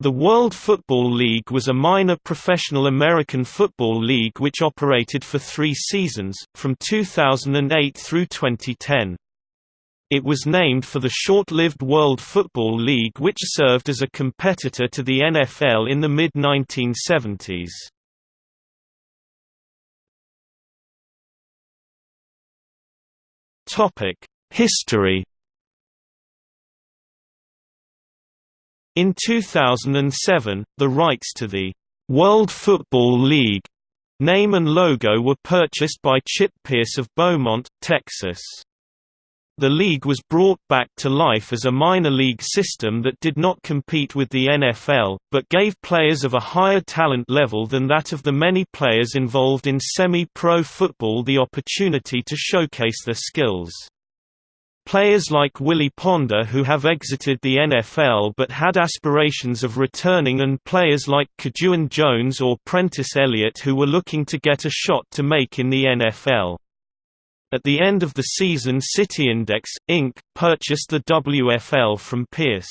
The World Football League was a minor professional American football league which operated for three seasons, from 2008 through 2010. It was named for the short-lived World Football League which served as a competitor to the NFL in the mid-1970s. History In 2007, the rights to the World Football League name and logo were purchased by Chip Pierce of Beaumont, Texas. The league was brought back to life as a minor league system that did not compete with the NFL, but gave players of a higher talent level than that of the many players involved in semi-pro football the opportunity to showcase their skills. Players like Willie Ponder who have exited the NFL but had aspirations of returning and players like KaJuan Jones or Prentice Elliott who were looking to get a shot to make in the NFL. At the end of the season City Index, Inc., purchased the WFL from Pierce.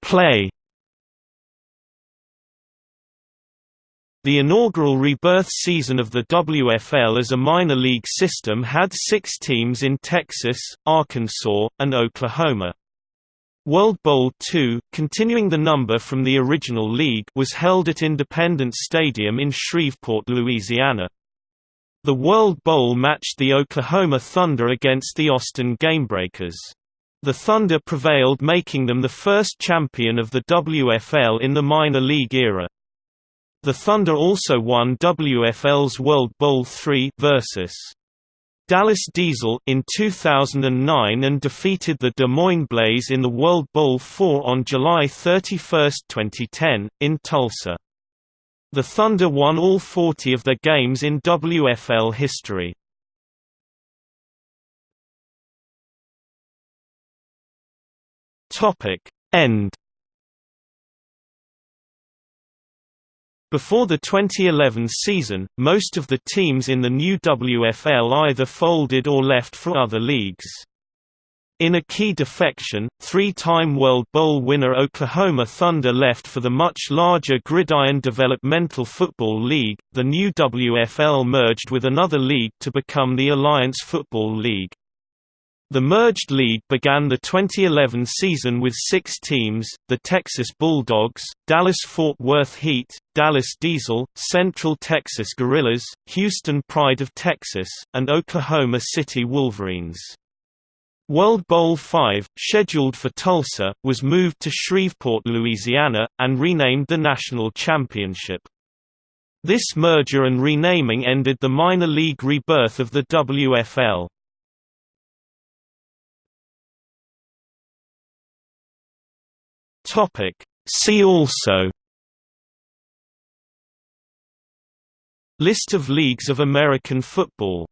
Play The inaugural rebirth season of the WFL as a minor league system had six teams in Texas, Arkansas, and Oklahoma. World Bowl II, continuing the number from the original league, was held at Independence Stadium in Shreveport, Louisiana. The World Bowl matched the Oklahoma Thunder against the Austin Gamebreakers. The Thunder prevailed making them the first champion of the WFL in the minor league era. The Thunder also won WFL's World Bowl III versus Dallas Diesel in 2009 and defeated the Des Moines Blaze in the World Bowl IV on July 31, 2010, in Tulsa. The Thunder won all 40 of their games in WFL history. End Before the 2011 season, most of the teams in the new WFL either folded or left for other leagues. In a key defection, three-time World Bowl winner Oklahoma Thunder left for the much larger Gridiron Developmental Football League. The new WFL merged with another league to become the Alliance Football League. The merged league began the 2011 season with six teams, the Texas Bulldogs, Dallas-Fort Worth Heat, Dallas Diesel, Central Texas Gorillas, Houston Pride of Texas, and Oklahoma City Wolverines. World Bowl V, scheduled for Tulsa, was moved to Shreveport, Louisiana, and renamed the National Championship. This merger and renaming ended the minor league rebirth of the WFL. Topic. See also List of leagues of American football